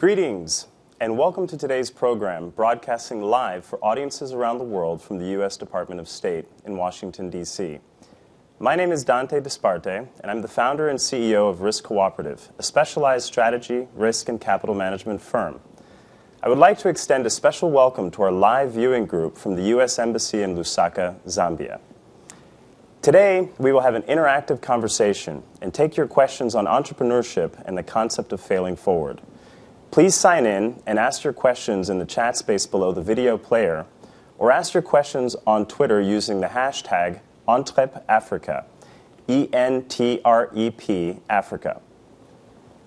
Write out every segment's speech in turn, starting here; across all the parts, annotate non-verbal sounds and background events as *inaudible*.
Greetings, and welcome to today's program, broadcasting live for audiences around the world from the U.S. Department of State in Washington, D.C. My name is Dante Disparte, and I'm the founder and CEO of Risk Cooperative, a specialized strategy, risk, and capital management firm. I would like to extend a special welcome to our live viewing group from the U.S. Embassy in Lusaka, Zambia. Today, we will have an interactive conversation and take your questions on entrepreneurship and the concept of failing forward. Please sign in and ask your questions in the chat space below the video player, or ask your questions on Twitter using the hashtag ENTREPAfrica, E N T R E P Africa.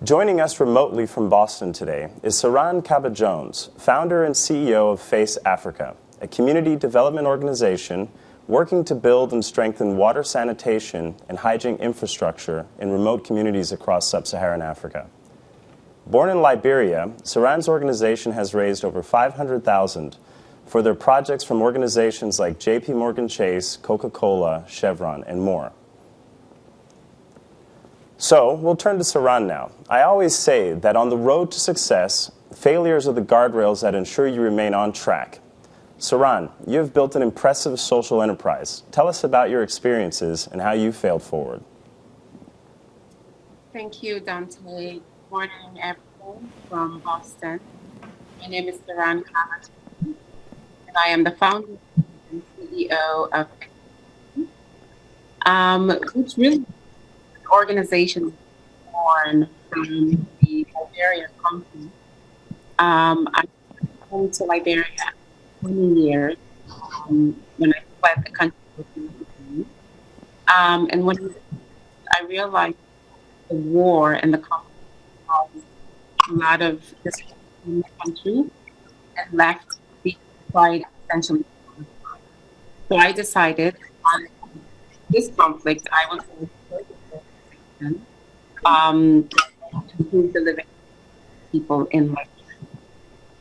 Joining us remotely from Boston today is Saran Kaba Jones, founder and CEO of FACE Africa, a community development organization working to build and strengthen water sanitation and hygiene infrastructure in remote communities across sub Saharan Africa. Born in Liberia, Saran's organization has raised over 500,000 for their projects from organizations like JP Morgan Chase, Coca-Cola, Chevron, and more. So, we'll turn to Saran now. I always say that on the road to success, failures are the guardrails that ensure you remain on track. Saran, you have built an impressive social enterprise. Tell us about your experiences and how you failed forward. Thank you, Dante morning, everyone from Boston. My name is Saran Kaba, and I am the founder and CEO of um, which really an organization born from the Liberian country. Um, I came to Liberia 20 years um, when I fled the country. Um, and when I realized the war and the conflict a lot of this country and left the fight essentially. So I decided on this conflict, I was going to um, improve the living people in Liberia.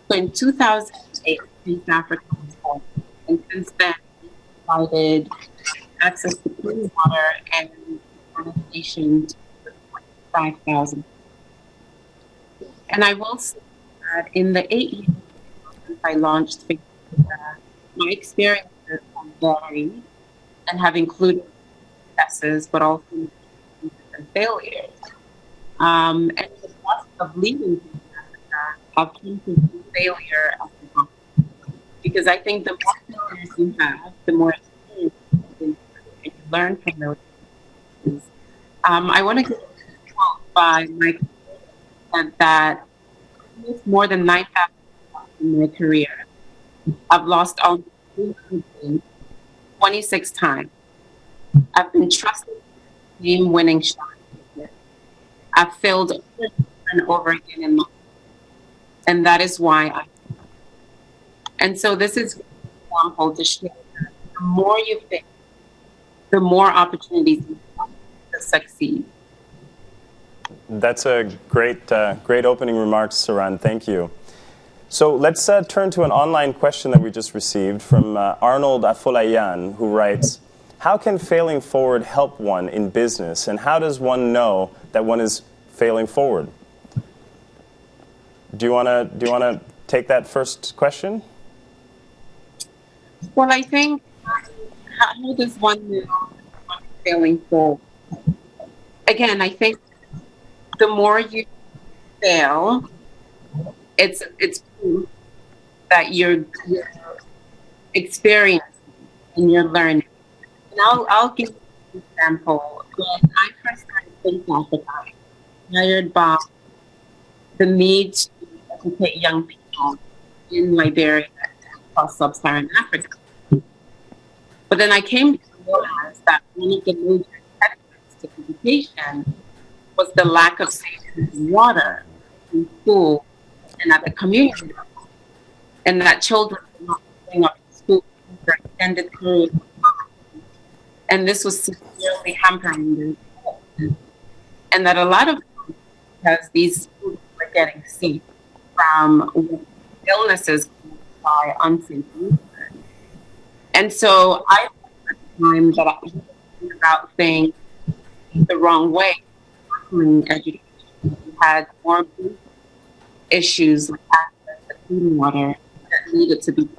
So in 2008, FACE Africa was born, and since then, we provided access to clean water and sanitation to 5,000 and I will say that in the eight years since I launched my experiences have varied and have included successes, but also failures. Um, and the process of Africa, I've come to failure because I think the more failures you have, the more experience you learn from those. Um, I want to get a quote by Michael said that more than 9,000 in my career. I've lost almost 26 times. I've been trusted game winning shots. I've failed over and over again in life. And that is why I. And so this is example to that the more you fail, the more opportunities you have to succeed. That's a great, uh, great opening remarks, Saran. Thank you. So let's uh, turn to an online question that we just received from uh, Arnold Afolayan, who writes, how can failing forward help one in business, and how does one know that one is failing forward? Do you want to do you want to take that first question? Well, I think how does one know failing forward? Again, I think the more you fail, it's it's that you're, experiencing and you're learning. And I'll I'll give you an example. When I first started FACE Africa, hired by the need to educate young people in Liberia across sub-Saharan Africa. But then I came to realize that one of the major to education was the lack of water in school and at the community level. And that children were not going up to school for extended periods. And this was severely hampering their And that a lot of because these schools were getting sick from illnesses by unsafe. And so I at the time that I was about things the wrong way education. We had more issues like access to clean water that needed to be.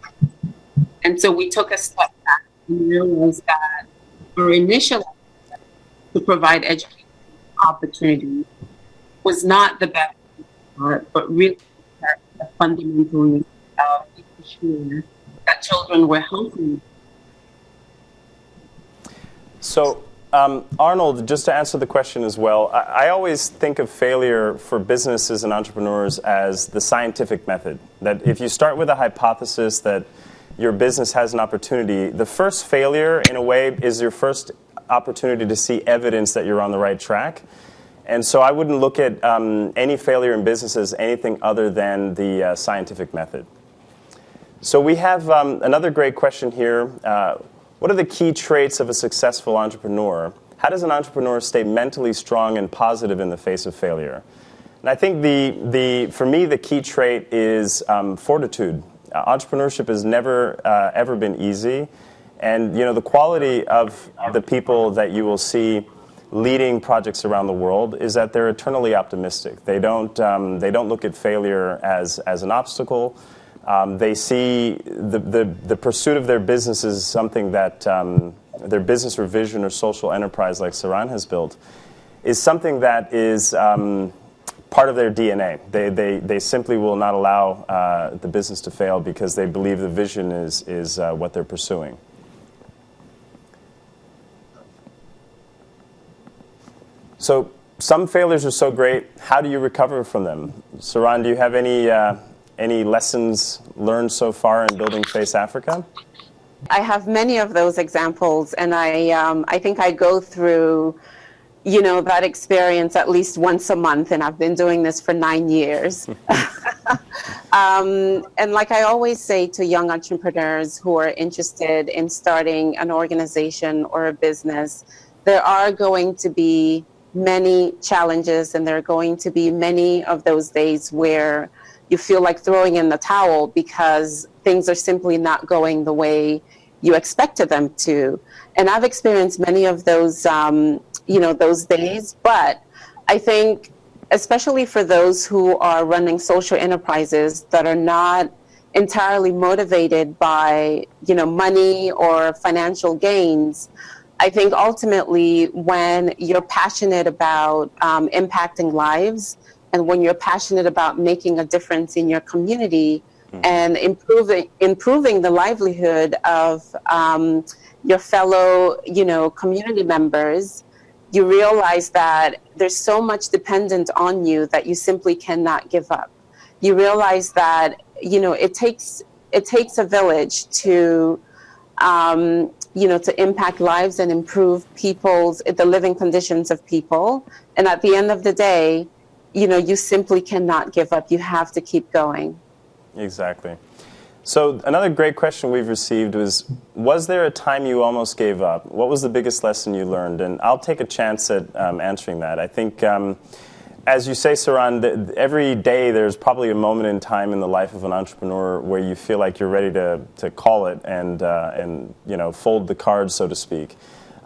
And so we took a step back and realized that our initial to provide education opportunities was not the best part, but really the fundamental of making sure that children were healthy. So, um, Arnold, just to answer the question as well, I, I, always think of failure for businesses and entrepreneurs as the scientific method. That if you start with a hypothesis that your business has an opportunity, the first failure, in a way, is your first opportunity to see evidence that you're on the right track. And so I wouldn't look at um, any failure in business as anything other than the uh, scientific method. So we have um, another great question here. Uh, what are the key traits of a successful entrepreneur? How does an entrepreneur stay mentally strong and positive in the face of failure? And I think the, the, for me, the key trait is um, fortitude. Uh, entrepreneurship has never, uh, ever been easy. And you know, the quality of the people that you will see leading projects around the world is that they're eternally optimistic. They don't, um, they don't look at failure as, as an obstacle. Um, they see the, the, the, pursuit of their business is something that um, their business or vision or social enterprise, like Saran has built, is something that is um, part of their DNA. They, they, they simply will not allow uh, the business to fail because they believe the vision is, is uh, what they're pursuing. So some failures are so great. How do you recover from them? Saran, do you have any uh, any lessons learned so far in building Face Africa? I have many of those examples, and I um, I think I go through, you know, that experience at least once a month, and I've been doing this for nine years. *laughs* *laughs* um, and like I always say to young entrepreneurs who are interested in starting an organization or a business, there are going to be many challenges, and there are going to be many of those days where you feel like throwing in the towel because things are simply not going the way you expected them to. And I've experienced many of those, um, you know, those days. But I think, especially for those who are running social enterprises that are not entirely motivated by, you know, money or financial gains, I think ultimately, when you're passionate about um, impacting lives and when you're passionate about making a difference in your community mm-hmm. and improving improving the livelihood of um, your fellow, you know, community members, you realize that there's so much dependent on you that you simply cannot give up. You realize that you know it takes it takes a village to um, you know, to impact lives and improve people's, the living conditions of people. And at the end of the day, you know, you simply cannot give up. You have to keep going. Exactly. So another great question we've received was, was there a time you almost gave up? What was the biggest lesson you learned? And I'll take a chance at um, answering that. I think um, as you say, Saran, every day there's probably a moment in time in the life of an entrepreneur where you feel like you're ready to, to call it and, uh, and you know, fold the cards, so to speak.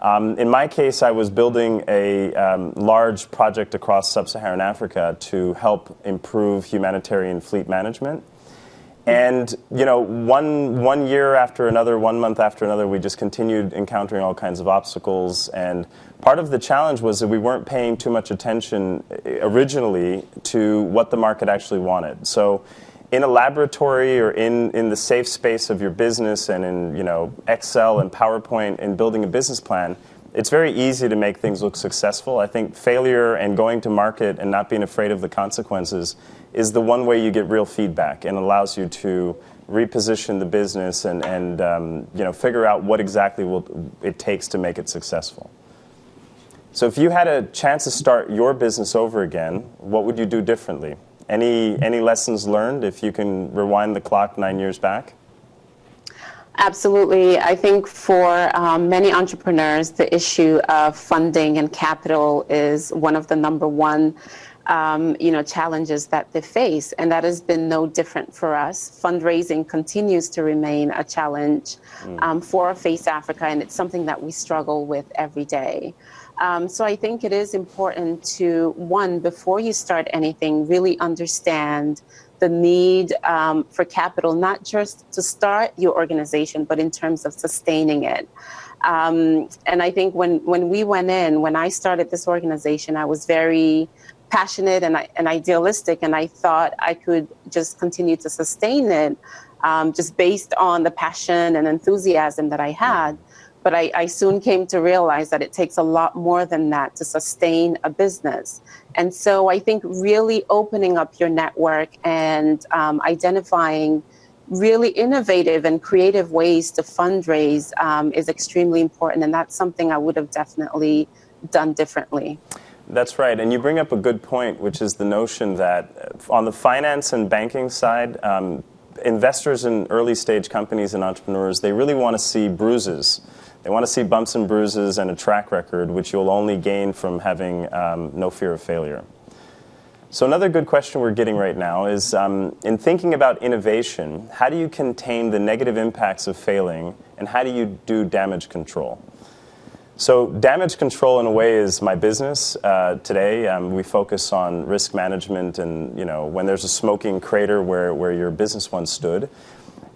Um, in my case, I was building a um, large project across sub-Saharan Africa to help improve humanitarian fleet management. And you know, one one year after another, one month after another, we just continued encountering all kinds of obstacles. And part of the challenge was that we weren't paying too much attention eh, originally to what the market actually wanted. So, in a laboratory or in in the safe space of your business, and in you know Excel and PowerPoint, and building a business plan, it's very easy to make things look successful. I think failure and going to market and not being afraid of the consequences is the one way you get real feedback and allows you to reposition the business and, and um, you know, figure out what exactly will, it takes to make it successful. So if you had a chance to start your business over again, what would you do differently? Any, any lessons learned if you can rewind the clock nine years back? Absolutely. I think for um, many entrepreneurs, the issue of funding and capital is one of the number one um, you know, challenges that they face, and that has been no different for us. Fundraising continues to remain a challenge mm. um, for Face Africa, and it's something that we struggle with every day. Um, so I think it is important to, one, before you start anything, really understand the need um, for capital, not just to start your organization, but in terms of sustaining it. Um, and I think when, when we went in, when I started this organization, I was very passionate and, and idealistic, and I thought I could just continue to sustain it um, just based on the passion and enthusiasm that I had. But I, I, soon came to realize that it takes a lot more than that to sustain a business. And so I think really opening up your network and um, identifying really innovative and creative ways to fundraise um, is extremely important. And that's something I would have definitely done differently. That's right. And you bring up a good point, which is the notion that uh, on the finance and banking side, um, investors in early stage companies and entrepreneurs, they really want to see bruises. They want to see bumps and bruises and a track record, which you'll only gain from having um, no fear of failure. So, another good question we're getting right now is um, in thinking about innovation, how do you contain the negative impacts of failing and how do you do damage control? So, damage control in a way is my business. Uh, today, um, we focus on risk management and, you know, when there's a smoking crater where, where your business once stood.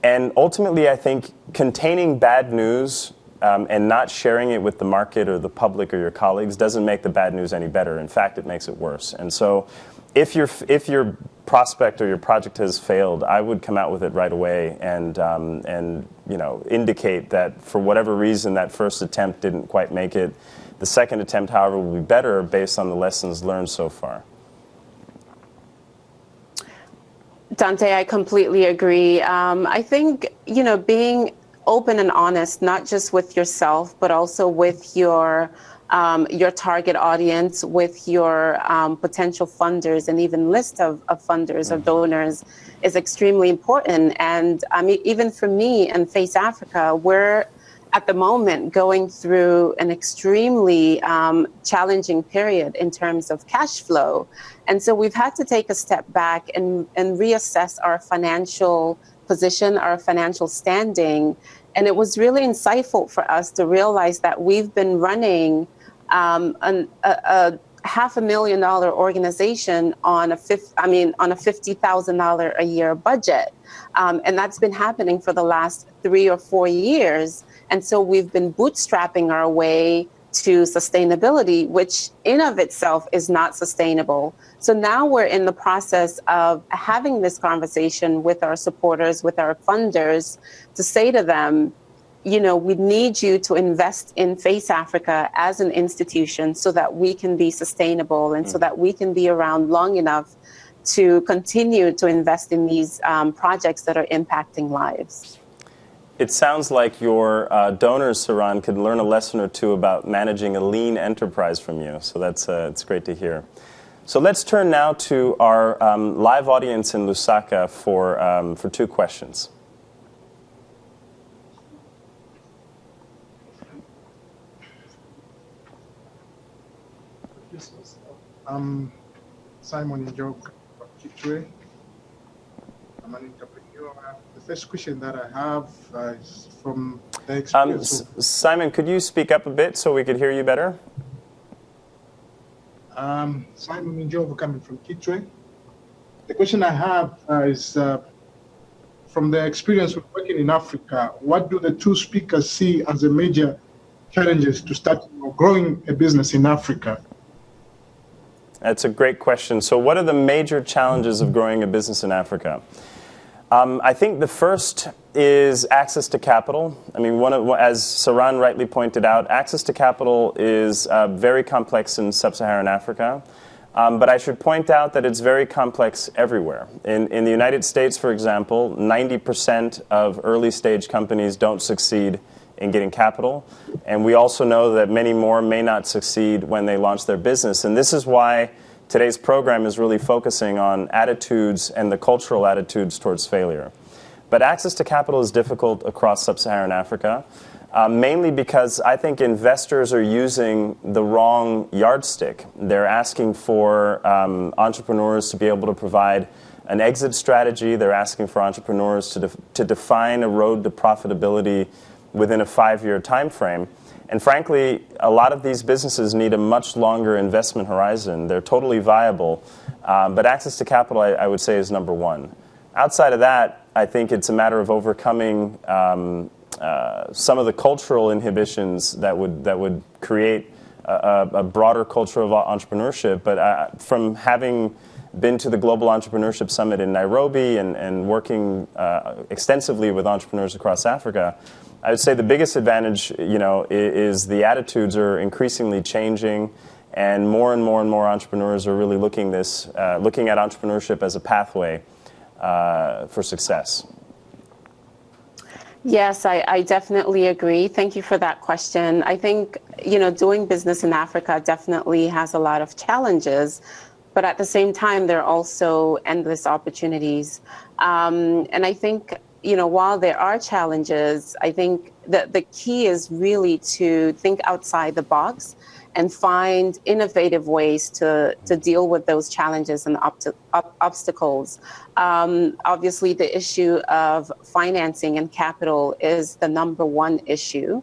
And ultimately, I think containing bad news um, and not sharing it with the market or the public or your colleagues doesn't make the bad news any better. In fact, it makes it worse. And so, if your if your prospect or your project has failed, I would come out with it right away and um, and you know indicate that for whatever reason that first attempt didn't quite make it. The second attempt, however, will be better based on the lessons learned so far. Dante, I completely agree. Um, I think you know being open and honest, not just with yourself, but also with your um, your target audience, with your um, potential funders, and even list of, of funders or mm-hmm. donors is extremely important. And I mean, even for me and Face Africa, we're at the moment going through an extremely um, challenging period in terms of cash flow. And so we've had to take a step back and, and reassess our financial position, our financial standing. And it was really insightful for us to realize that we've been running um, an, a, a, half a million dollar organization on a fifth, I mean, on a fifty thousand dollar a year budget, um, and that's been happening for the last three or four years. And so we've been bootstrapping our way to sustainability, which in of itself is not sustainable. So now we're in the process of having this conversation with our supporters, with our funders, to say to them, you know, we need you to invest in Face Africa as an institution so that we can be sustainable and mm. so that we can be around long enough to continue to invest in these um, projects that are impacting lives. It sounds like your uh, donors, Saran, could learn a lesson or two about managing a lean enterprise from you. So that's uh, it's great to hear. So let's turn now to our um, live audience in Lusaka for, um, for two questions. I'm Simon Njok Kitwe. I'm an entrepreneur. The first question that I have uh, is from the um, experience. Um, Simon, could you speak up a bit so we could hear you better? Um, Simon Njok coming from Kitwe. The question I have uh, is uh, from the experience of working in Africa, what do the two speakers see as the major challenges to start growing a business in Africa? That's a great question. So, what are the major challenges of growing a business in Africa? Um, I think the first is access to capital. I mean, one of, as Saran rightly pointed out, access to capital is uh, very complex in sub Saharan Africa. Um, but I should point out that it's very complex everywhere. In, in the United States, for example, 90% of early stage companies don't succeed in getting capital. And we also know that many more may not succeed when they launch their business. And this is why today's program is really focusing on attitudes and the cultural attitudes towards failure. But access to capital is difficult across sub Saharan Africa. Uh, mainly because I think investors are using the wrong yardstick. They're asking for um, entrepreneurs to be able to provide an exit strategy. They're asking for entrepreneurs to, def- to define a road to profitability within a five-year time frame. And frankly, a lot of these businesses need a much longer investment horizon. They're totally viable, Um, but access to capital, I, I, would say, is number one. Outside of that, I think it's a matter of overcoming um, uh, some of the cultural inhibitions that would that would create a, a broader culture of entrepreneurship. But uh, from having been to the Global Entrepreneurship Summit in Nairobi and, and working uh, extensively with entrepreneurs across Africa, I would say the biggest advantage, you know, is, the attitudes are increasingly changing, and more and more and more entrepreneurs are really looking this, uh, looking at entrepreneurship as a pathway uh, for success. Yes, I, I, definitely agree. Thank you for that question. I think, you know, doing business in Africa definitely has a lot of challenges, but at the same time, there are also endless opportunities. Um, and I think, you know, while there are challenges, I think that the key is really to think outside the box and find innovative ways to, to deal with those challenges and obstacles. Um, obviously, the issue of financing and capital is the number one issue.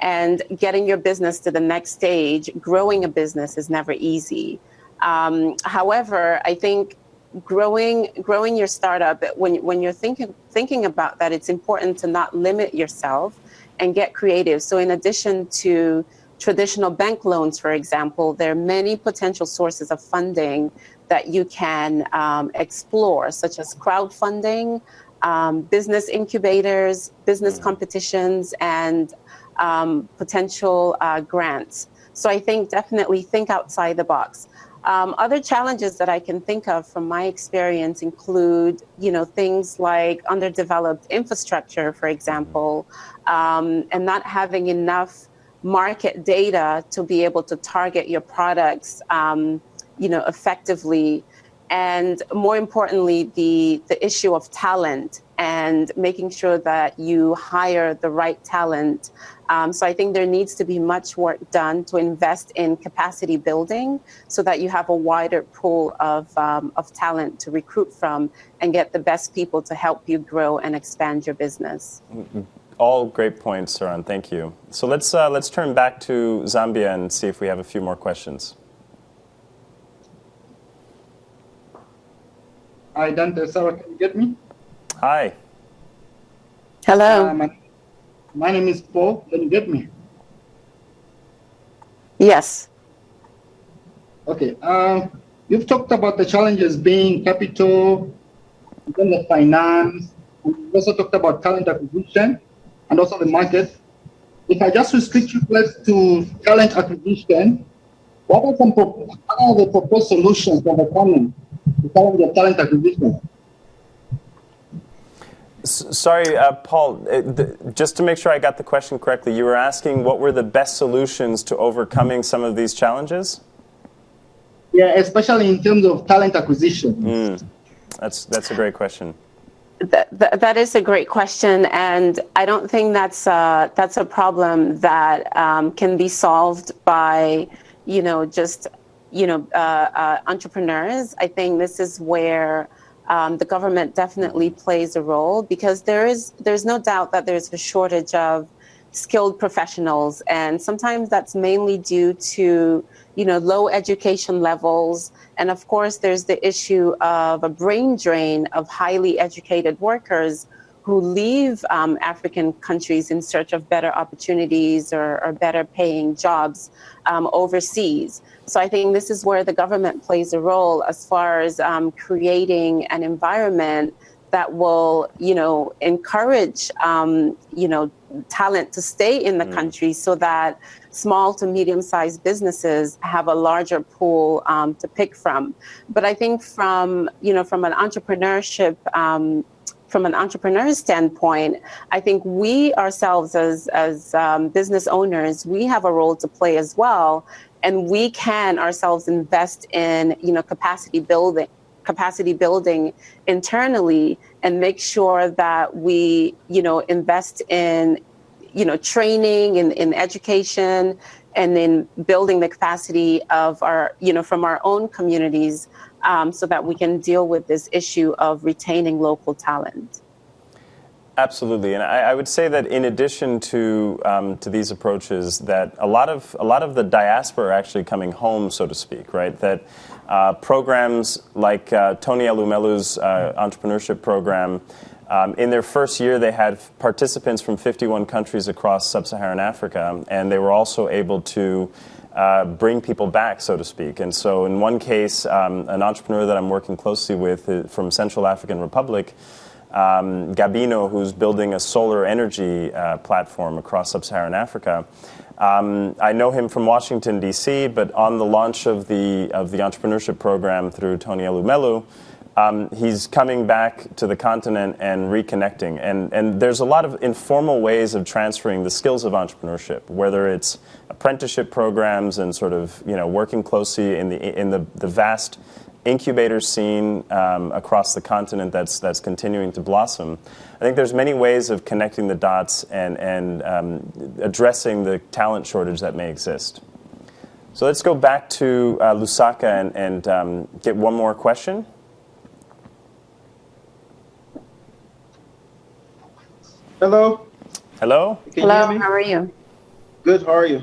And getting your business to the next stage, growing a business is never easy. Um, however, I think growing growing your startup when when you're thinking thinking about that, it's important to not limit yourself and get creative. So, in addition to traditional bank loans, for example, there are many potential sources of funding that you can um, explore, such as crowdfunding, um, business incubators, business mm. competitions, and um, potential uh, grants. So I think definitely think outside the box. Um, other challenges that I can think of from my experience include, you know, things like underdeveloped infrastructure, for example, um, and not having enough market data to be able to target your products, um, you know, effectively. And more importantly, the, the issue of talent and making sure that you hire the right talent. Um, so I think there needs to be much work done to invest in capacity building so that you have a wider pool of, um, of talent to recruit from and get the best people to help you grow and expand your business. Mm-hmm all great points, Saran. Thank you. So let's uh, let's turn back to Zambia and see if we have a few more questions. Hi, Dante. Sarah, can you get me? Hi. Hello. Uh, my, name is Paul. Can you get me? Yes. Okay. Uh, you've talked about the challenges being capital, then the finance, and you also talked about talent acquisition and also the market. If I just restrict you to talent acquisition, what are, some, what are the proposed solutions for the to the talent acquisition? Sorry, uh, Paul, uh, just to make sure I got the question correctly, you were asking what were the best solutions to overcoming some of these challenges? Yeah, especially in terms of talent acquisition. Mm, that's, that's a great question. That, that is a great question, and I don't think that's a, that's a problem that um, can be solved by, you know, just you know uh, uh, entrepreneurs. I think this is where um, the government definitely plays a role because there is there's no doubt that there's a shortage of skilled professionals, and sometimes that's mainly due to you know low education levels. And of course, there's the issue of a brain drain of highly educated workers who leave um, African countries in search of better opportunities or, or better paying jobs um, overseas. So I think this is where the government plays a role as far as um, creating an environment that will, you know, encourage, um, you know, talent to stay in the mm. country so that small to medium sized businesses have a larger pool um, to pick from. But I think from, you know, from an entrepreneurship, um, from an entrepreneur's standpoint, I think we ourselves as, as um, business owners, we have a role to play as well. And we can ourselves invest in, you know, capacity building capacity building internally and make sure that we you know invest in you know, training and in, in education and then building the capacity of our, you know, from our own communities um, so that we can deal with this issue of retaining local talent. Absolutely, and I, I, would say that in addition to um, to these approaches, that a lot of a lot of the diaspora are actually coming home, so to speak, right? That Uh, programs like uh, Tony Elumelu's uh, entrepreneurship program, um, in their first year, they had participants from 51 countries across sub Saharan Africa, and they were also able to uh, bring people back, so to speak. And so, in one case, um, an entrepreneur that I'm working closely with uh, from Central African Republic, um, Gabino, who's building a solar energy uh, platform across sub Saharan Africa. Um, I know him from Washington, D.C., but on the launch of the, of the entrepreneurship program through Tony Elumelu, um, he's coming back to the continent and reconnecting. And, and there's a lot of informal ways of transferring the skills of entrepreneurship, whether it's apprenticeship programs and sort of you know, working closely in the, in the, the vast incubator scene um, across the continent that's, that's continuing to blossom. I think there's many ways of connecting the dots and, and um, addressing the talent shortage that may exist. So let's go back to uh, Lusaka and, and um, get one more question. Hello. Hello. Hello. How are you? Good. How are you?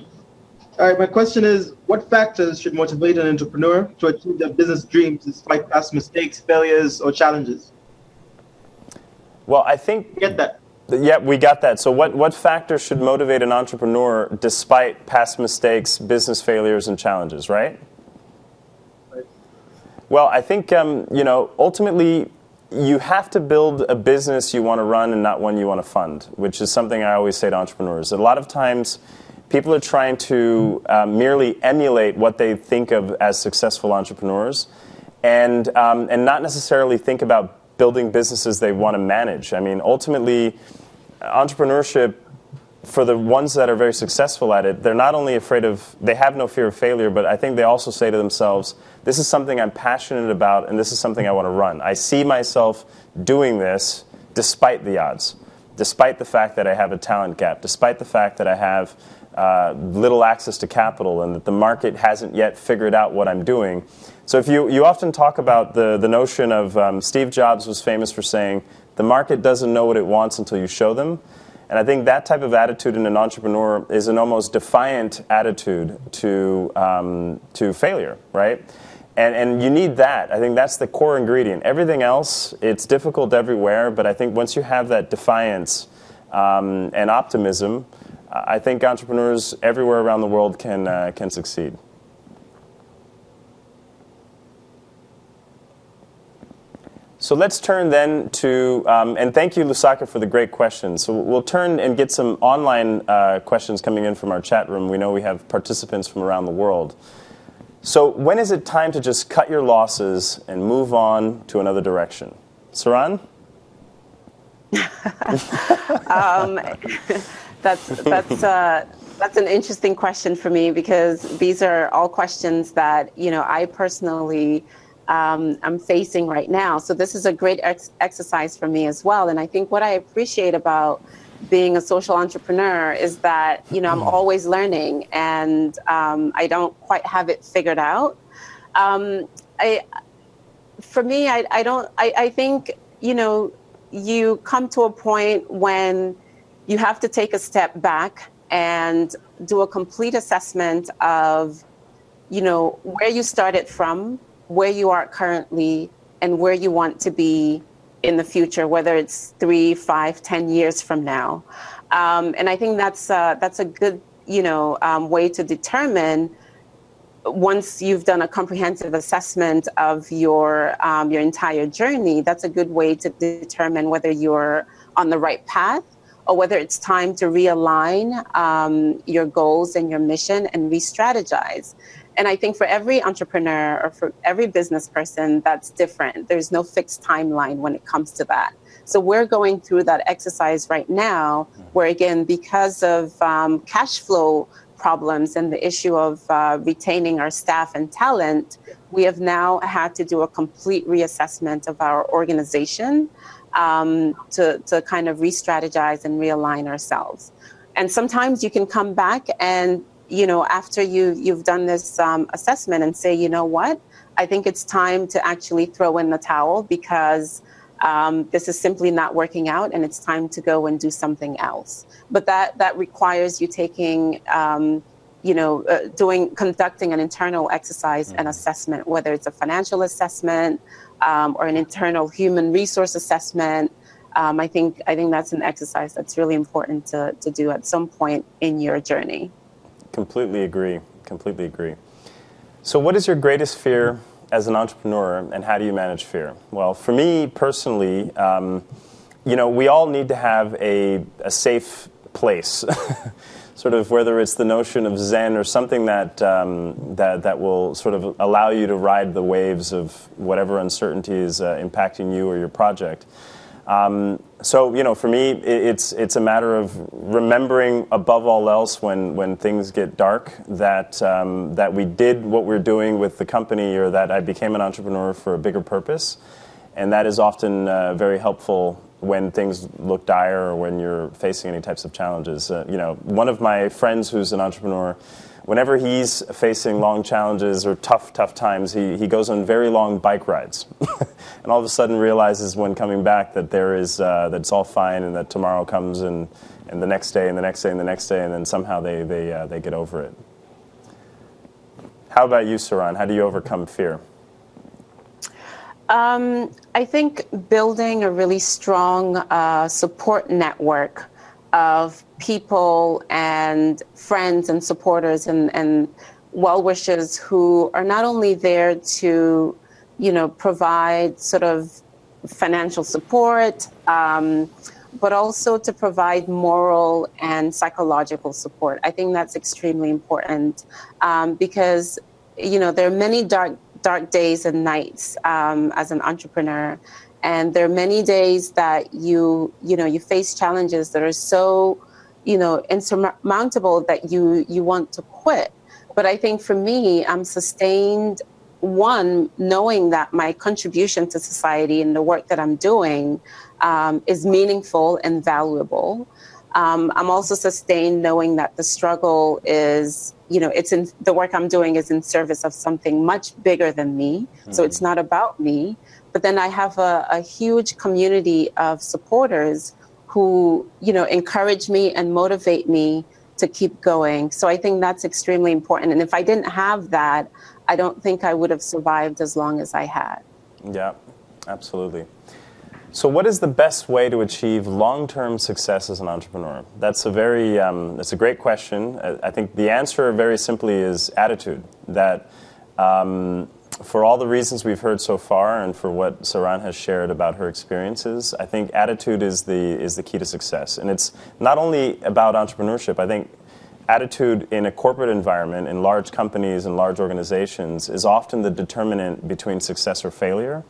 All right. My question is, what factors should motivate an entrepreneur to achieve their business dreams despite past mistakes, failures, or challenges? Well, I think get that. Yeah, we got that. So, what, what factors should motivate an entrepreneur despite past mistakes, business failures, and challenges, right? right. Well, I think, um, you know, ultimately, you have to build a business you want to run and not one you want to fund, which is something I always say to entrepreneurs. A lot of times, people are trying to uh, merely emulate what they think of as successful entrepreneurs and, um, and not necessarily think about building businesses they want to manage. I mean, ultimately, entrepreneurship, for the ones that are very successful at it, they're not only afraid of, they have no fear of failure, but I think they also say to themselves, this is something I'm passionate about and this is something I want to run. I see myself doing this despite the odds, despite the fact that I have a talent gap, despite the fact that I have uh, little access to capital and that the market hasn't yet figured out what I'm doing. So if you, you often talk about the, the notion of um, Steve Jobs was famous for saying, the market doesn't know what it wants until you show them. And I think that type of attitude in an entrepreneur is an almost defiant attitude to, um, to failure, right? And, and you need that. I think that's the core ingredient. Everything else, it's difficult everywhere, but I think once you have that defiance um, and optimism, I think entrepreneurs everywhere around the world can, uh, can succeed. So let's turn then to, um, and thank you, Lusaka, for the great questions. So we'll turn and get some online uh, questions coming in from our chat room. We know we have participants from around the world. So when is it time to just cut your losses and move on to another direction? Saran? *laughs* um, that's that's uh, that's an interesting question for me because these are all questions that you know I personally um, I'm facing right now. So this is a great ex- exercise for me as well. And I think what I appreciate about being a social entrepreneur is that you know I'm mm. always learning, and um, I don't quite have it figured out. Um, I, for me, I, I don't. I, I think you know you come to a point when you have to take a step back and do a complete assessment of you know where you started from where you are currently and where you want to be in the future, whether it's three, five, ten years from now. Um, and I think that's uh, that's a good you know um, way to determine once you've done a comprehensive assessment of your um, your entire journey. That's a good way to determine whether you're on the right path or whether it's time to realign um, your goals and your mission and re-strategize. And I think for every entrepreneur or for every business person, that's different. There's no fixed timeline when it comes to that. So we're going through that exercise right now, where again, because of um, cash flow problems and the issue of uh, retaining our staff and talent, we have now had to do a complete reassessment of our organization um, to, to kind of re strategize and realign ourselves. And sometimes you can come back and you know, after you you've done this um, assessment and say, you know what, I think it's time to actually throw in the towel because um, this is simply not working out, and it's time to go and do something else. But that that requires you taking, um, you know, uh, doing conducting an internal exercise mm-hmm. and assessment, whether it's a financial assessment um, or an internal human resource assessment. Um, I think I think that's an exercise that's really important to, to do at some point in your journey. Completely agree. Completely agree. So, what is your greatest fear as an entrepreneur, and how do you manage fear? Well, for me personally, um, you know, we all need to have a, a safe place. *laughs* sort of whether it's the notion of Zen or something that, um, that, that will sort of allow you to ride the waves of whatever uncertainty is uh, impacting you or your project. Um, so you know, for me, it's it's a matter of remembering above all else when when things get dark that um, that we did what we're doing with the company, or that I became an entrepreneur for a bigger purpose, and that is often uh, very helpful when things look dire or when you're facing any types of challenges. Uh, you know, one of my friends who's an entrepreneur whenever he's facing long challenges or tough, tough times, he, he goes on very long bike rides. *laughs* and all of a sudden realizes when coming back that there is, uh, that it's all fine and that tomorrow comes and, and the next day and the next day and the next day, and then somehow they, they, uh, they get over it. How about you, Saran? How do you overcome fear? Um, I think building a really strong uh, support network of people and friends and supporters and, and well wishers who are not only there to, you know, provide sort of financial support, um, but also to provide moral and psychological support. I think that's extremely important um, because, you know, there are many dark dark days and nights um, as an entrepreneur. And there are many days that you you know you face challenges that are so you know insurmountable that you you want to quit. But i think for me i'm sustained one knowing that my contribution to society and the work that i'm doing um, is meaningful and valuable um, i'm also sustained knowing that the struggle is you know it's in the work i'm doing is in service of something much bigger than me mm-hmm. so it's not about me but then I have a, a huge community of supporters who, you know, encourage me and motivate me to keep going. So I think that's extremely important. And if I didn't have that, I don't think I would have survived as long as I had. Yeah, absolutely. So, what is the best way to achieve long-term success as an entrepreneur? That's a very, um, that's a great question. I think the answer, very simply, is attitude. That um, for all the reasons we've heard so far and for what Saran has shared about her experiences, I think attitude is the, is the key to success. And it's not only about entrepreneurship, I think attitude in a corporate environment, in large companies and large organizations, is often the determinant between success or failure.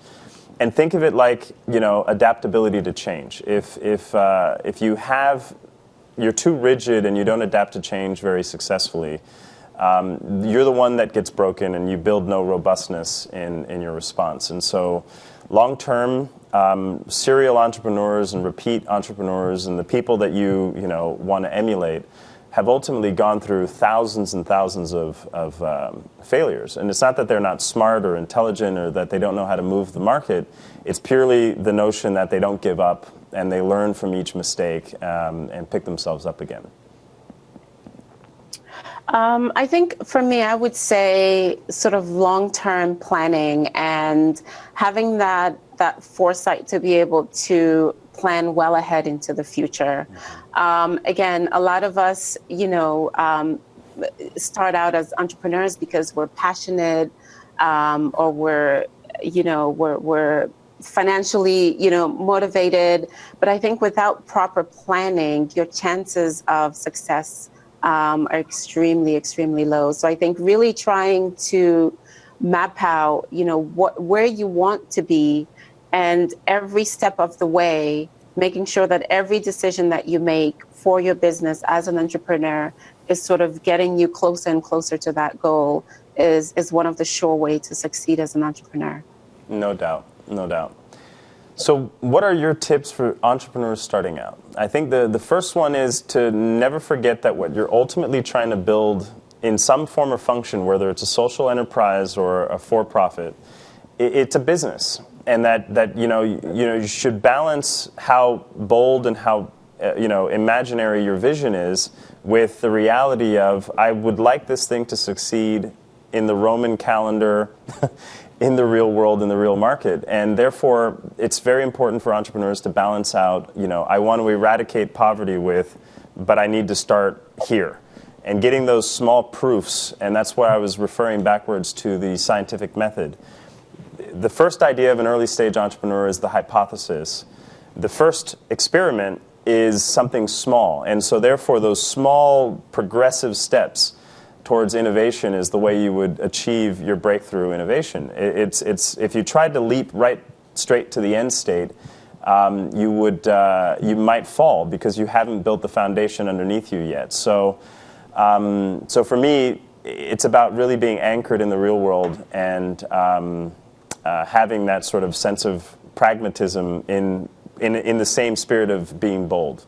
And think of it like, you know, adaptability to change. If, if, uh, if you have, you're too rigid and you don't adapt to change very successfully, um, you're the one that gets broken and you build no robustness in, in your response. And so, long term, um, serial entrepreneurs and repeat entrepreneurs and the people that you, you know, want to emulate have ultimately gone through thousands and thousands of, of um, failures. And it's not that they're not smart or intelligent or that they don't know how to move the market. It's purely the notion that they don't give up and they learn from each mistake um, and pick themselves up again. Um, I think for me, I would say sort of long-term planning and having that that foresight to be able to plan well ahead into the future. Um, again, a lot of us, you know, um, start out as entrepreneurs because we're passionate um, or we're, you know, we're, we're financially, you know, motivated. But I think without proper planning, your chances of success um, are extremely, extremely low. So I think really trying to map out, you know, what where you want to be, and every step of the way, making sure that every decision that you make for your business as an entrepreneur is sort of getting you closer and closer to that goal is is one of the sure way to succeed as an entrepreneur. No doubt, no doubt. So, what are your tips for entrepreneurs starting out? I think the, the first one is to never forget that what you're ultimately trying to build in some form or function, whether it's a social enterprise or a for profit, it, it's a business. And that, that you, know, you, you, know, you should balance how bold and how uh, you know, imaginary your vision is with the reality of I would like this thing to succeed in the Roman calendar, *laughs* in the real world, in the real market. And therefore, it's very important for entrepreneurs to balance out, you know, I want to eradicate poverty with, but I need to start here. And getting those small proofs, and that's why I was referring backwards to the scientific method. The first idea of an early stage entrepreneur is the hypothesis. The first experiment is something small. And so, therefore, those small progressive steps towards innovation is the way you would achieve your breakthrough innovation. It's, it's, if you tried to leap right straight to the end state, um, you, would, uh, you might fall because you haven't built the foundation underneath you yet. So, um, so for me, it's about really being anchored in the real world and um, uh, having that sort of sense of pragmatism in in, in the same spirit of being bold.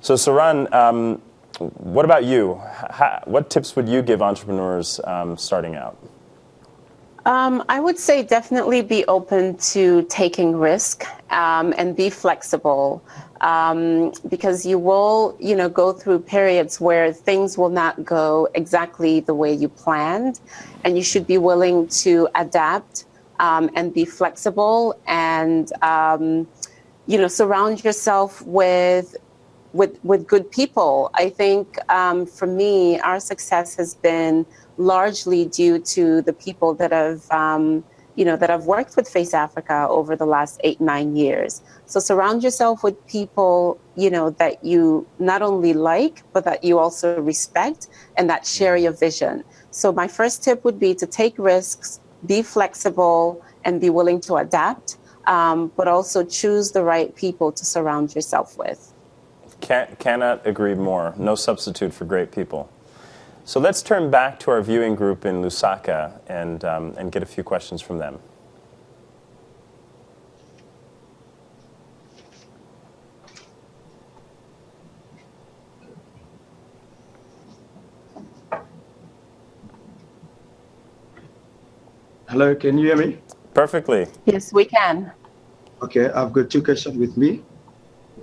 So, Saran, um, what about you? How, what tips would you give entrepreneurs um, starting out? Um, I would say definitely be open to taking risk um, and be flexible um, because you will, you know, go through periods where things will not go exactly the way you planned, and you should be willing to adapt um, and be flexible and um, you know, surround yourself with with with good people. I think um, for me, our success has been largely due to the people that have. Um, you know that have worked with Face Africa over the last eight nine years. So surround yourself with people you know that you not only like but that you also respect and that share your vision. So my first tip would be to take risks, be flexible, and be willing to adapt um, but also choose the right people to surround yourself with. Can, cannot agree more. No substitute for great people. So let's turn back to our viewing group in Lusaka and, um, and get a few questions from them. Hello, can you hear me? Perfectly. Yes, we can. Okay, I've got two questions with me.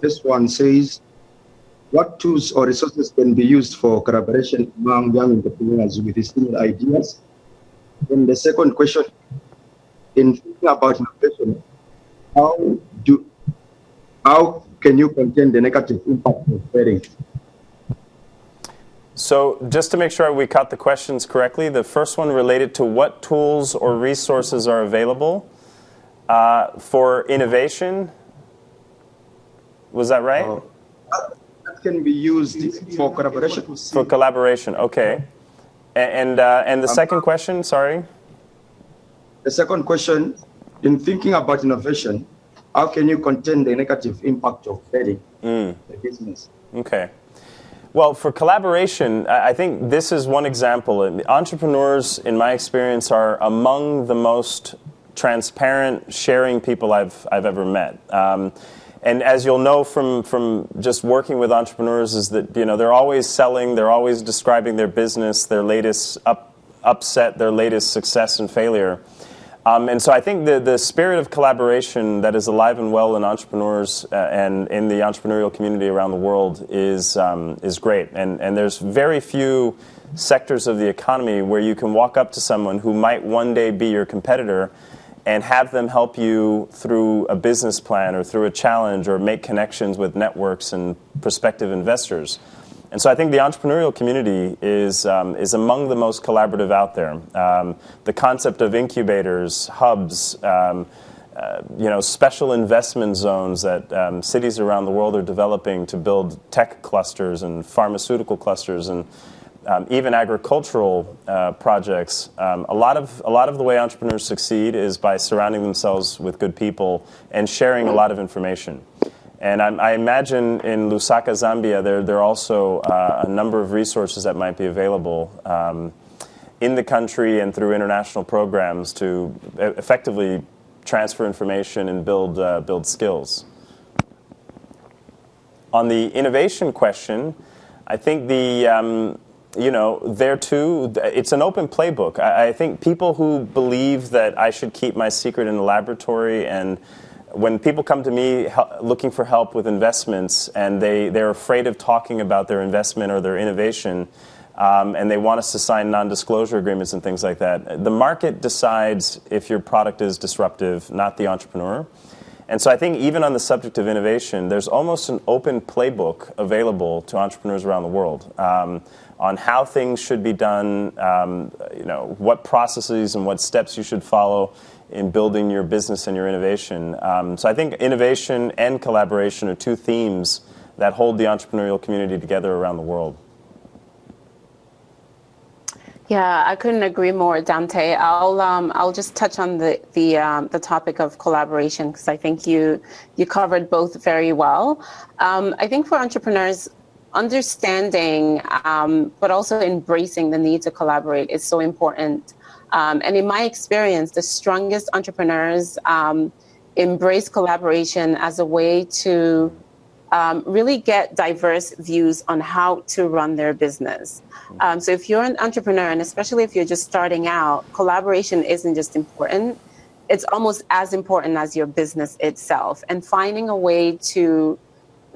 This one says, what tools or resources can be used for collaboration among young entrepreneurs with similar ideas? And the second question, in thinking about innovation, how do how can you contain the negative impact of failing? So, just to make sure we caught the questions correctly, the first one related to what tools or resources are available uh, for innovation. Was that right? Uh, that can be used for collaboration. For collaboration, okay. And uh, and the um, second question, sorry. The second question, in thinking about innovation, how can you contain the negative impact of failing mm. the business? Okay. Well, for collaboration, I think this is one example. Entrepreneurs, in my experience, are among the most transparent, sharing people I've, I've ever met. Um, and as you'll know from, from just working with entrepreneurs, is that you know they're always selling, they're always describing their business, their latest up, upset, their latest success and failure. Um, and so I think the, the spirit of collaboration that is alive and well in entrepreneurs uh, and in the entrepreneurial community around the world is, um, is great. And, and there's very few sectors of the economy where you can walk up to someone who might one day be your competitor and have them help you through a business plan or through a challenge or make connections with networks and prospective investors. And so I think the entrepreneurial community is, um, is among the most collaborative out there. Um, the concept of incubators, hubs, um, uh, you know, special investment zones that um, cities around the world are developing to build tech clusters and pharmaceutical clusters and um, even agricultural uh, projects. Um, a lot of a lot of the way entrepreneurs succeed is by surrounding themselves with good people and sharing a lot of information. And I, I imagine in Lusaka, Zambia, there, there are also uh, a number of resources that might be available um, in the country and through international programs to effectively transfer information and build, uh, build skills. On the innovation question, I think the, um, you know, there too, it's an open playbook. I, I, think people who believe that I should keep my secret in the laboratory and when people come to me looking for help with investments and they, they're afraid of talking about their investment or their innovation, um, and they want us to sign non disclosure agreements and things like that, the market decides if your product is disruptive, not the entrepreneur. And so I think even on the subject of innovation, there's almost an open playbook available to entrepreneurs around the world um, on how things should be done, um, you know, what processes and what steps you should follow in building your business and your innovation. Um, so I think innovation and collaboration are two themes that hold the entrepreneurial community together around the world. Yeah, I couldn't agree more, Dante. I'll um, I'll just touch on the the um, the topic of collaboration because I think you you covered both very well. Um, I think for entrepreneurs, understanding um, but also embracing the need to collaborate is so important. Um, and in my experience, the strongest entrepreneurs um, embrace collaboration as a way to um, really get diverse views on how to run their business. Um, so if you're an entrepreneur, and especially if you're just starting out, collaboration isn't just important, it's almost as important as your business itself. And finding a way to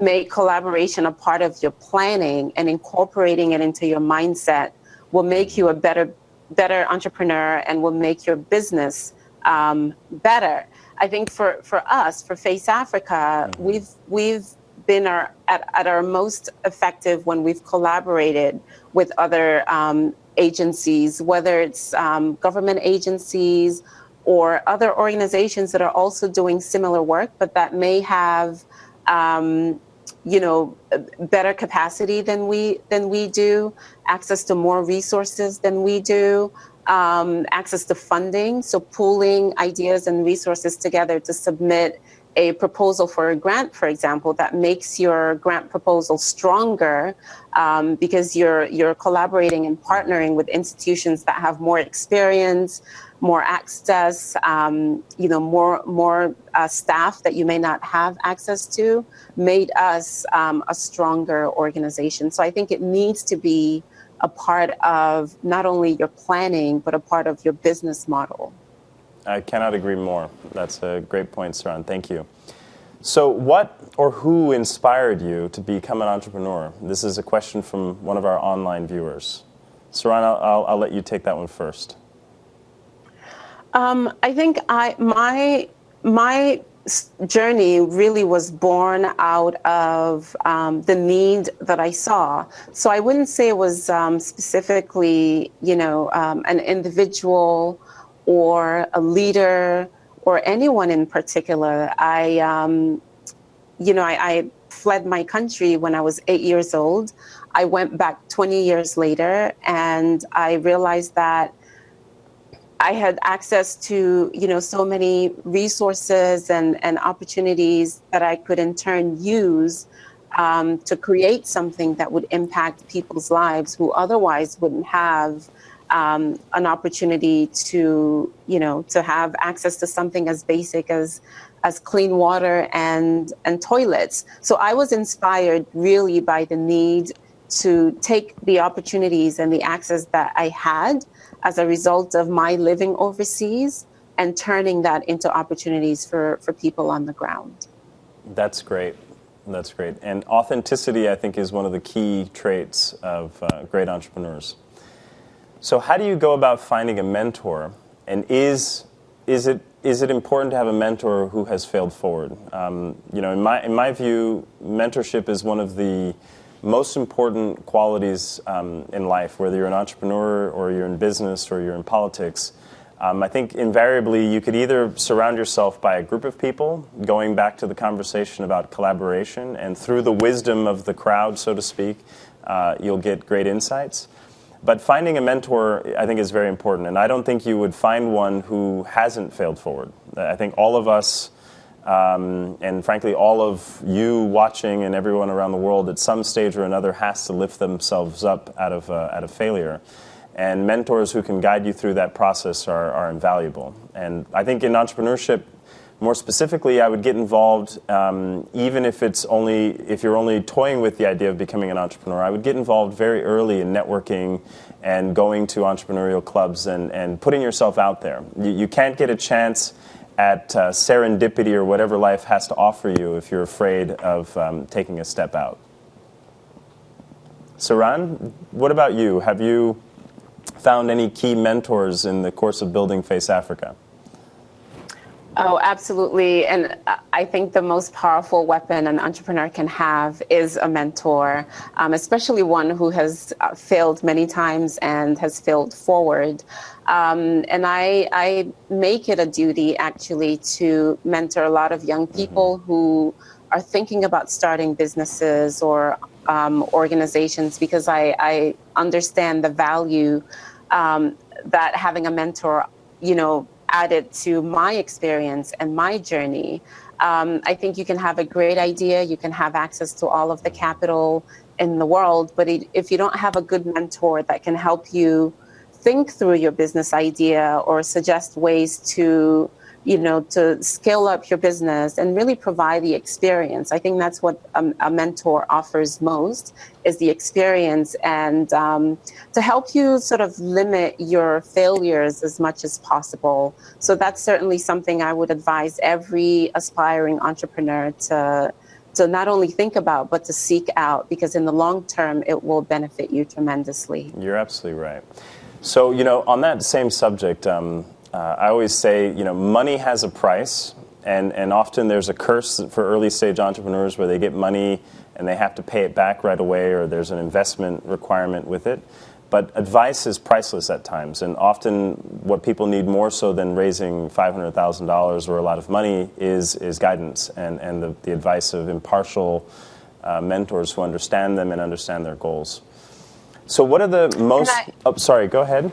make collaboration a part of your planning and incorporating it into your mindset will make you a better better entrepreneur and will make your business um, better. I think for, for us, for Face Africa, mm-hmm. we've we've been our, at, at our most effective when we've collaborated with other um, agencies, whether it's um, government agencies or other organizations that are also doing similar work, but that may have um, you know better capacity than we than we do access to more resources than we do um, access to funding. So pooling ideas and resources together to submit a proposal for a grant for example that makes your grant proposal stronger um, because you're you're collaborating and partnering with institutions that have more experience more access, um, you know, more more uh, staff that you may not have access to, made us um, a stronger organization. So I think it needs to be a part of not only your planning but a part of your business model. I cannot agree more. That's a great point, Saran. Thank you. So, what or who inspired you to become an entrepreneur? This is a question from one of our online viewers. Saran, I'll, I'll, I'll let you take that one first. Um, I think I my my journey really was born out of um, the need that I saw. So I wouldn't say it was um, specifically, you know, um, an individual or a leader or anyone in particular. I, um, you know, I, I fled my country when I was eight years old. I went back 20 years later and I realized that I had access to, you know, so many resources and, and opportunities that I could in turn use um, to create something that would impact people's lives who otherwise wouldn't have um, an opportunity to, you know, to have access to something as basic as as clean water and and toilets. So I was inspired really by the need to take the opportunities and the access that I had as a result of my living overseas and turning that into opportunities for, for people on the ground. That's great. That's great. And authenticity, I think, is one of the key traits of uh, great entrepreneurs. So, how do you go about finding a mentor? And is, is, it, is it important to have a mentor who has failed forward? Um, you know, in my, in my view, mentorship is one of the most important qualities um, in life, whether you're an entrepreneur or you're in business or you're in politics. Um, I think invariably you could either surround yourself by a group of people, going back to the conversation about collaboration, and through the wisdom of the crowd, so to speak, uh, you'll get great insights. But finding a mentor, I think, is very important. And I don't think you would find one who hasn't failed forward. I think all of us um, and frankly, all of you watching and everyone around the world at some stage or another has to lift themselves up out of, uh, out of failure. And mentors who can guide you through that process are, are invaluable. And I think in entrepreneurship, more specifically, I would get involved, um, even if it's only if you're only toying with the idea of becoming an entrepreneur. I would get involved very early in networking and going to entrepreneurial clubs and, and putting yourself out there. You, you can't get a chance at uh, serendipity or whatever life has to offer you if you're afraid of um, taking a step out. Saran, what about you? Have you found any key mentors in the course of building Face Africa? Oh, absolutely. And I think the most powerful weapon an entrepreneur can have is a mentor, um, especially one who has uh, failed many times and has failed forward. Um, and I, I make it a duty actually to mentor a lot of young mm-hmm. people mm-hmm. who are thinking about starting businesses or um, organizations because I, I, understand the value um, that having a mentor, you know, added to my experience and my journey. Um, I think you can have a great idea, you can have access to all of the capital in the world, but it, if you don't have a good mentor that can help you think through your business idea or suggest ways to you know, to scale up your business and really provide the experience. I think that's what a, a mentor offers most is the experience and um, to help you sort of limit your failures as much as possible. So that's certainly something I would advise every aspiring entrepreneur to to not only think about but to seek out because in the long term it will benefit you tremendously. You're absolutely right. So you know, on that same subject. Um, uh, I always say, you know, money has a price, and, and often there's a curse for early stage entrepreneurs where they get money and they have to pay it back right away, or there's an investment requirement with it. But advice is priceless at times, and often what people need more so than raising $500,000 or a lot of money is, is guidance and, and the, the advice of impartial uh, mentors who understand them and understand their goals. So, what are the most. I, oh, sorry, go ahead.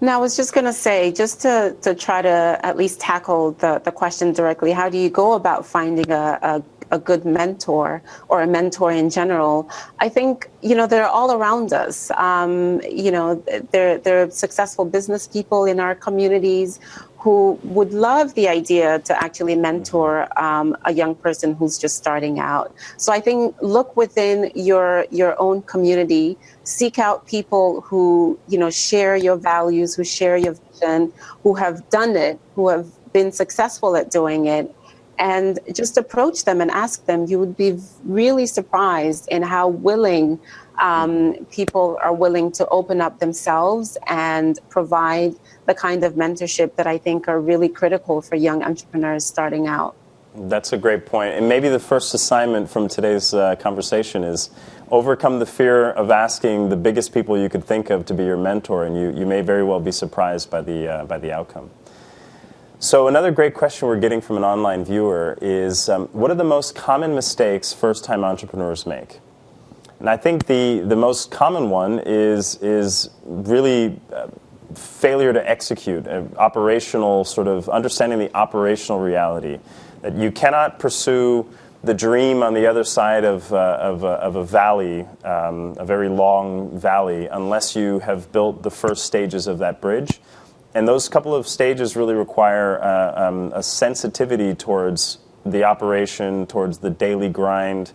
Now, I was just going to say, just to, to try to at least tackle the, the question directly, how do you go about finding a, a a good mentor or a mentor in general, I think you know they're all around us. Um, you know, they're they're successful business people in our communities who would love the idea to actually mentor um, a young person who's just starting out. So I think look within your your own community, seek out people who you know share your values, who share your vision, who have done it, who have been successful at doing it, and just approach them and ask them. You would be really surprised in how willing um, people are willing to open up themselves and provide the kind of mentorship that I think are really critical for young entrepreneurs starting out. That's a great point. And maybe the first assignment from today's uh, conversation is overcome the fear of asking the biggest people you could think of to be your mentor, and you, you may very well be surprised by the, uh, by the outcome. So, another great question we're getting from an online viewer is um, what are the most common mistakes first time entrepreneurs make? And I think the, the most common one is, is really uh, failure to execute, uh, operational sort of understanding the operational reality. That you cannot pursue the dream on the other side of, uh, of, of, a valley, um, a very long valley, unless you have built the first stages of that bridge. And those couple of stages really require uh, um, a sensitivity towards the operation, towards the daily grind.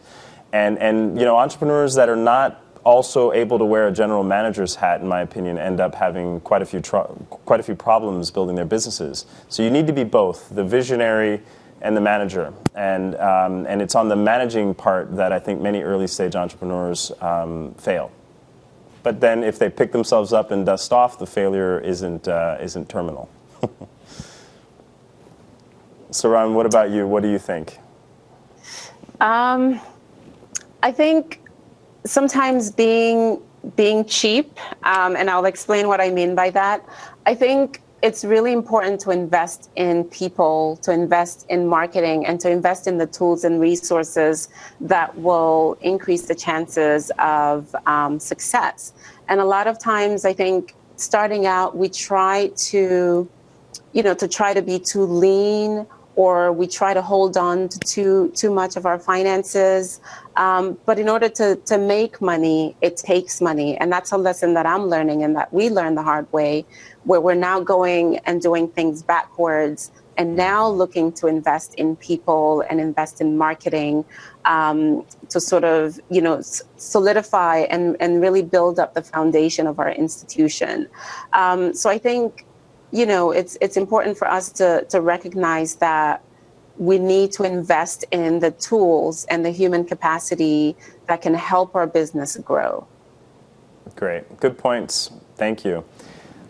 And, and you know, entrepreneurs that are not also able to wear a general manager's hat, in my opinion, end up having quite a few quite a few problems building their businesses. So you need to be both the visionary and the manager, and um, and it's on the managing part that I think many early stage entrepreneurs um, fail. But then, if they pick themselves up and dust off, the failure isn't uh, isn't terminal. *laughs* Saran, what about you? What do you think? Um, I think sometimes being being cheap, um, and I'll explain what I mean by that. I think it's really important to invest in people, to invest in marketing, and to invest in the tools and resources that will increase the chances of um, success. And a lot of times, I think starting out, we try to, you know, to try to be too lean or we try to hold on to too, too much of our finances. Um, but in order to, to make money, it takes money. And that's a lesson that I'm learning and that we learned the hard way, where we're now going and doing things backwards and now looking to invest in people and invest in marketing um, to sort of, you know, solidify and, and really build up the foundation of our institution. Um, so I think you know, it's it's important for us to to recognize that we need to invest in the tools and the human capacity that can help our business grow. Great. Good points. Thank you.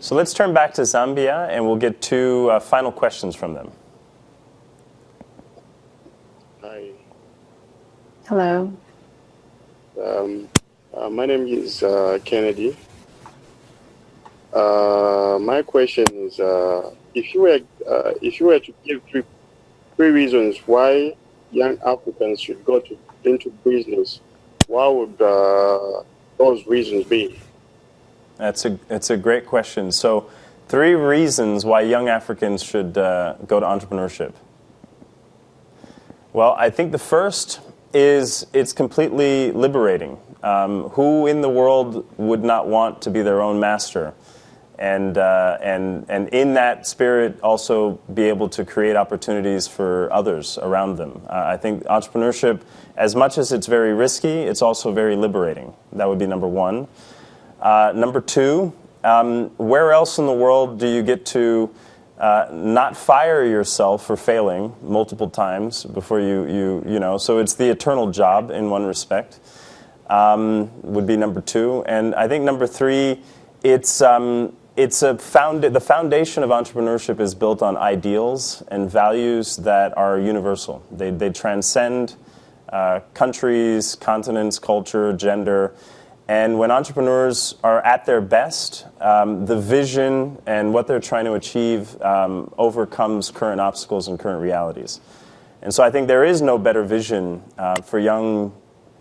So let's turn back to Zambia and we'll get two uh, final questions from them. Hi. Hello. Um, uh, my name is uh, Kennedy. Uh, my question is, uh, if you were uh, if you were to give three three reasons why young Africans should go to into business, what would uh, those reasons be? That's a that's a great question. So, three reasons why young Africans should go to entrepreneurship. Well, I think the first is it's completely liberating. Um, who in the world would not want to be their own master? And, uh, and, and in that spirit also be able to create opportunities for others around them. Uh, I think entrepreneurship, as much as it's very risky, it's also very liberating. That would be number one. Uh, number two, um, where else in the world do you get to uh, not fire yourself for failing multiple times before you, you, you know, so it's the eternal job in one respect, um, would be number two. And I think number three, it's, um, it's a found, the foundation of entrepreneurship is built on ideals and values that are universal. They, they transcend uh, countries, continents, culture, gender. And when entrepreneurs are at their best, um, the vision and what they're trying to achieve um, overcomes current obstacles and current realities. And so I think there is no better vision uh, for young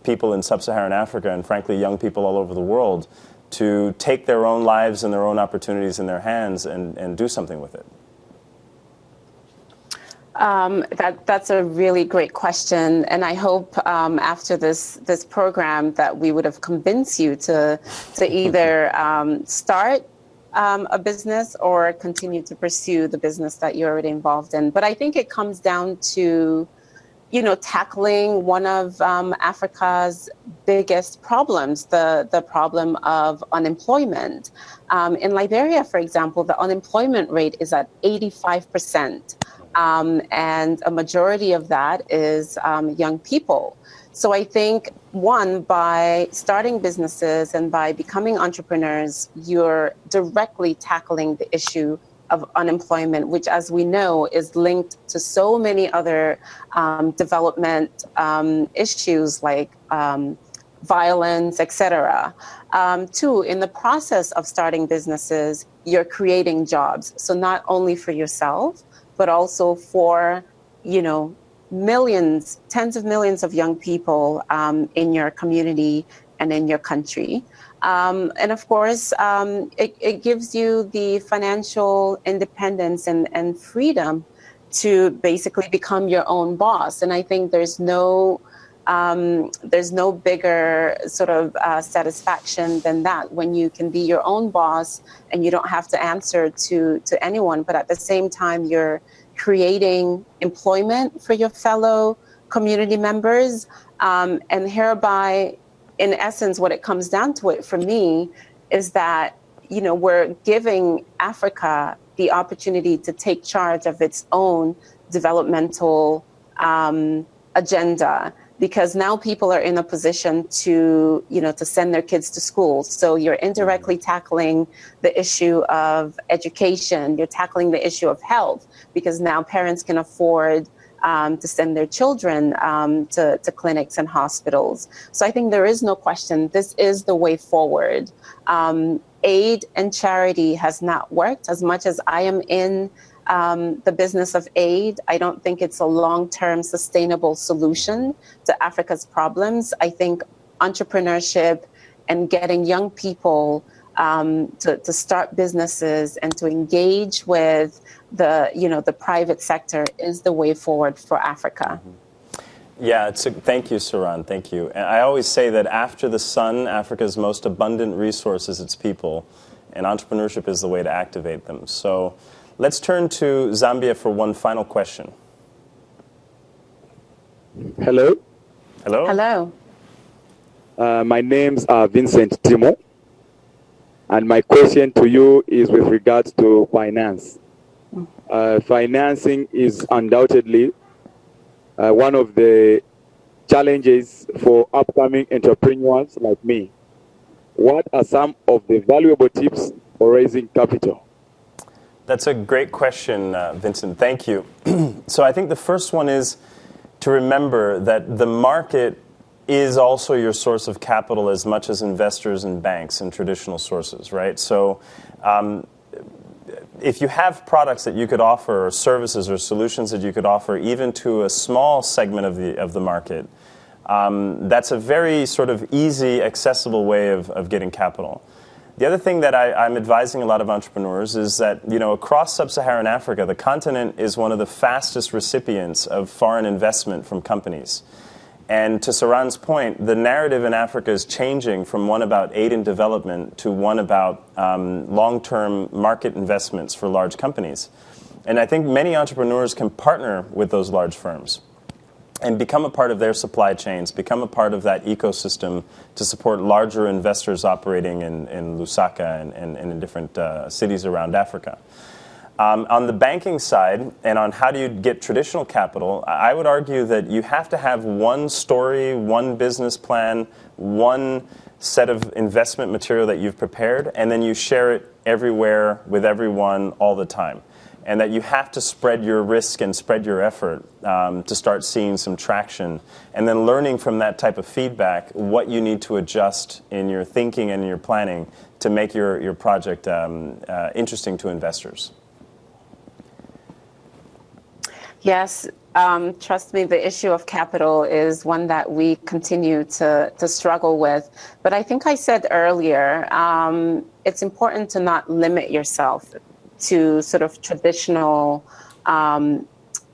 people in sub Saharan Africa and, frankly, young people all over the world to take their own lives and their own opportunities in their hands and, and do something with it? Um, that that's a really great question, and I hope um, after this this program that we would have convinced you to to *laughs* either um, start um, a business or continue to pursue the business that you're already involved in. But I think it comes down to you know, tackling one of um, Africa's biggest problems, the, the problem of unemployment. Um, in Liberia, for example, the unemployment rate is at 85%, um, and a majority of that is um, young people. So I think, one, by starting businesses and by becoming entrepreneurs, you're directly tackling the issue of unemployment, which, as we know, is linked to so many other um, development um, issues like um, violence, etc. Um, two, in the process of starting businesses, you're creating jobs. So not only for yourself, but also for, you know, millions, tens of millions of young people um, in your community and in your country. Um, and of course, um, it, it, gives you the financial independence and, and freedom to basically become your own boss. And I think there's no um, there's no bigger sort of uh, satisfaction than that when you can be your own boss and you don't have to answer to to anyone, but at the same time you're creating employment for your fellow community members um, and hereby in essence, what it comes down to it for me is that, you know, we're giving Africa the opportunity to take charge of its own developmental um, agenda because now people are in a position to you know to send their kids to school. So you're indirectly tackling the issue of education. You're tackling the issue of health because now parents can afford um, to send their children um, to, to clinics and hospitals. So I think there is no question this is the way forward. Um, aid and charity has not worked as much as I am in um, the business of aid. I don't think it's a long term sustainable solution to Africa's problems. I think entrepreneurship and getting young people um, to, to start businesses and to engage with the you know the private sector is the way forward for Africa. Mm-hmm. Yeah, it's a, thank you, Saran. Thank you. And I always say that after the sun, Africa's most abundant resource is its people, and entrepreneurship is the way to activate them. So let's turn to Zambia for one final question. Hello. Hello. Hello. Uh, my name's uh, Vincent Timo. And my question to you is with regards to finance. Uh, financing is undoubtedly uh, one of the challenges for upcoming entrepreneurs like me. What are some of the valuable tips for raising capital? That's a great question, uh, Vincent. Thank you. *clears throat* so I think the first one is to remember that the market is also your source of capital as much as investors and banks and traditional sources, right? So um, if you have products that you could offer or services or solutions that you could offer even to a small segment of the, of the market, um, that's a very sort of easy, accessible way of, of getting capital. The other thing that I, am advising a lot of entrepreneurs is that you know across sub-Saharan Africa, the continent is one of the fastest recipients of foreign investment from companies. And to Saran's point, the narrative in Africa is changing from one about aid and development to one about um, long-term market investments for large companies. And I think many entrepreneurs can partner with those large firms and become a part of their supply chains, become a part of that ecosystem to support larger investors operating in, in Lusaka and, and, and in different uh, cities around Africa. Um, on the banking side, and on how do you get traditional capital, I would argue that you have to have one story, one business plan, one set of investment material that you've prepared, and then you share it everywhere with everyone all the time and that you have to spread your risk and spread your effort um, to start seeing some traction, and then learning from that type of feedback what you need to adjust in your thinking and your planning to make your, your project um, uh, interesting to investors. Yes, um, trust me, the issue of capital is one that we continue to, to struggle with. But I think I said earlier, um, it's important to not limit yourself to sort of traditional, um,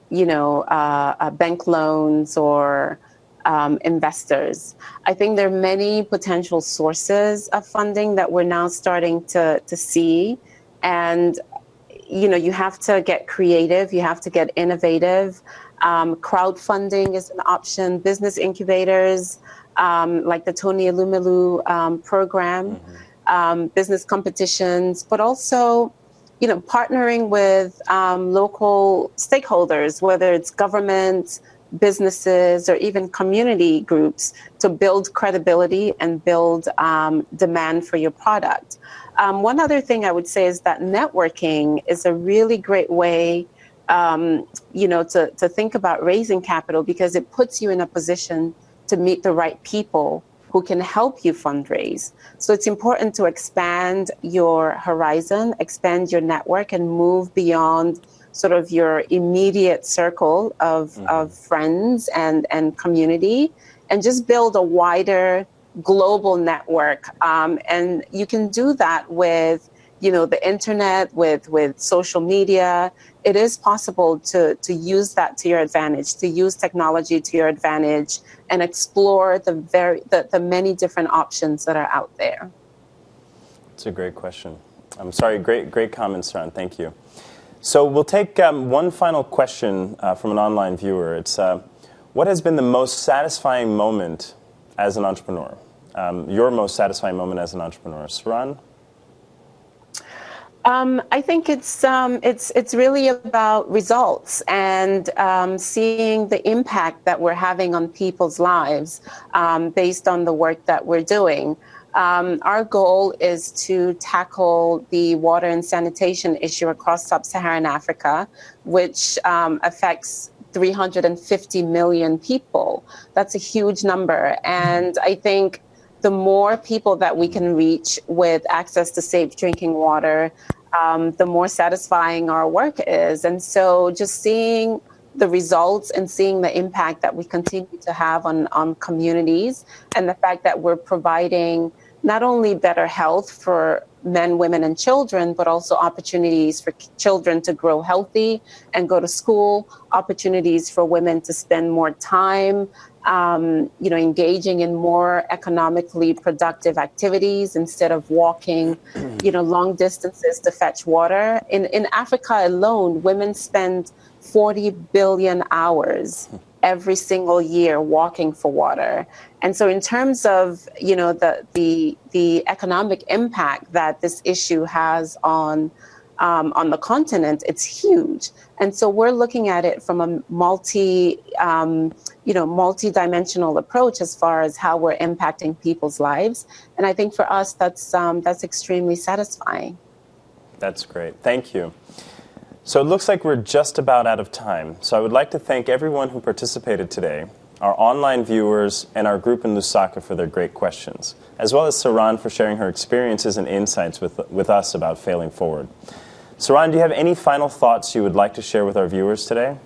you know, uh, uh, bank loans or um, investors. I think there are many potential sources of funding that we're now starting to, to see. And, you know, you have to get creative, you have to get innovative. Um, crowdfunding is an option, business incubators um, like the Tony Elumelu um, program, mm-hmm. Um, business competitions, but also you know, partnering with um, local stakeholders, whether it's government, businesses, or even community groups, to build credibility and build um, demand for your product. Um, one other thing I would say is that networking is a really great way, um, you know, to, to think about raising capital because it puts you in a position to meet the right people who can help you fundraise. So it's important to expand your horizon, expand your network, and move beyond sort of your immediate circle of, mm-hmm. of friends and, and community and just build a wider global network. Um, and you can do that with you know the internet with with social media. It is possible to to use that to your advantage to use technology to your advantage and explore the very the, the many different options that are out there. It's a great question. I'm sorry great great comments ron thank you. So we'll take um, one final question uh, from an online viewer. It's uh, what has been the most satisfying moment as an entrepreneur um, your most satisfying moment as an entrepreneur saran um, I think it's um, it's it's really about results and um, seeing the impact that we're having on people's lives um, based on the work that we're doing. Um, our goal is to tackle the water and sanitation issue across sub-Saharan Africa, which um, affects 350 million people. That's a huge number, and I think the more people that we can reach with access to safe drinking water, um, the more satisfying our work is. And so just seeing the results and seeing the impact that we continue to have on, on communities and the fact that we're providing not only better health for men, women, and children, but also opportunities for children to grow healthy and go to school, opportunities for women to spend more time um, you know, engaging in more economically productive activities instead of walking, *clears throat* you know, long distances to fetch water. In in Africa alone, women spend 40 billion hours *laughs* every single year walking for water. And so in terms of, you know, the the the economic impact that this issue has on um, on the continent, it's huge. And so we're looking at it from a multi, um, you know, multi-dimensional approach as far as how we're impacting people's lives. And I think for us, that's um, that's extremely satisfying. That's great. Thank you. So it looks like we're just about out of time. So I would like to thank everyone who participated today, our online viewers, and our group in Lusaka for their great questions, as well as Saran for sharing her experiences and insights with, with us about failing forward. Saran, do you have any final thoughts you would like to share with our viewers today?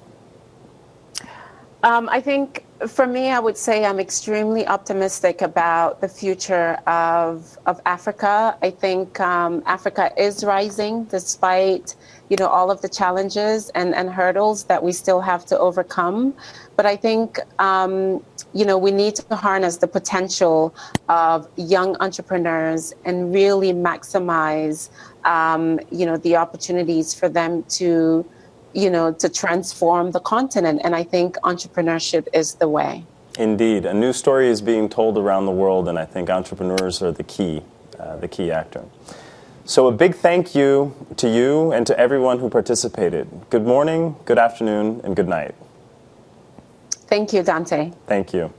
Um, I think for me, I would say I'm extremely optimistic about the future of, of Africa. I think um, Africa is rising despite you know all of the challenges and, and hurdles that we still have to overcome. But I think um, you know we need to harness the potential of young entrepreneurs and really maximize um, you know, the opportunities for them to, you know, to transform the continent. And I think entrepreneurship is the way. Indeed, a new story is being told around the world, and I think entrepreneurs are the key, uh, the key actor. So, a big thank you to you and to everyone who participated. Good morning, good afternoon, and good night. Thank you, Dante. Thank you.